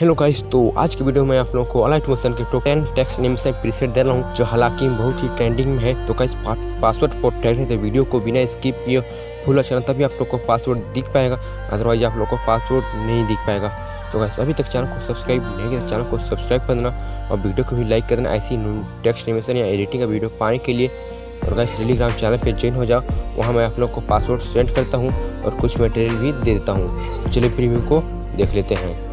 Hello guys तो आज की वीडियो में आप लोगों को अलाइट मोशन के टॉप 10 नेम से प्रीसेट दे रहा हूँ, जो हालाँकि बहुत ही ट्रेंडिंग में है। तो गाइस पासवर्ड प्रोटेक्ट है तो वीडियो को बिना स्किप किए फुल चैनल तभी आप लोग को पासवर्ड दिख पाएगा। अदरवाइज़ आप लोग को पासवर्ड नहीं दिख पाएगा। तो गाइस अभी तक चैनल को सब्सक्राइब नहीं किया तो चैनल को सब्सक्राइब कर देना और वीडियो को भी लाइक कर देना, ऐसी टेक्स्ट एनिमेशन या एडिटिंग का वीडियो पाने के लिए। और गाइस टेलीग्राम चैनल पे ज्वाइन हो जाओ, वहाँ मैं आप लोग को पासवर्ड सेंड करता हूँ और कुछ मटेरियल भी दे देता हूँ। तो चलिए प्रीव्यू को देख लेते हैं।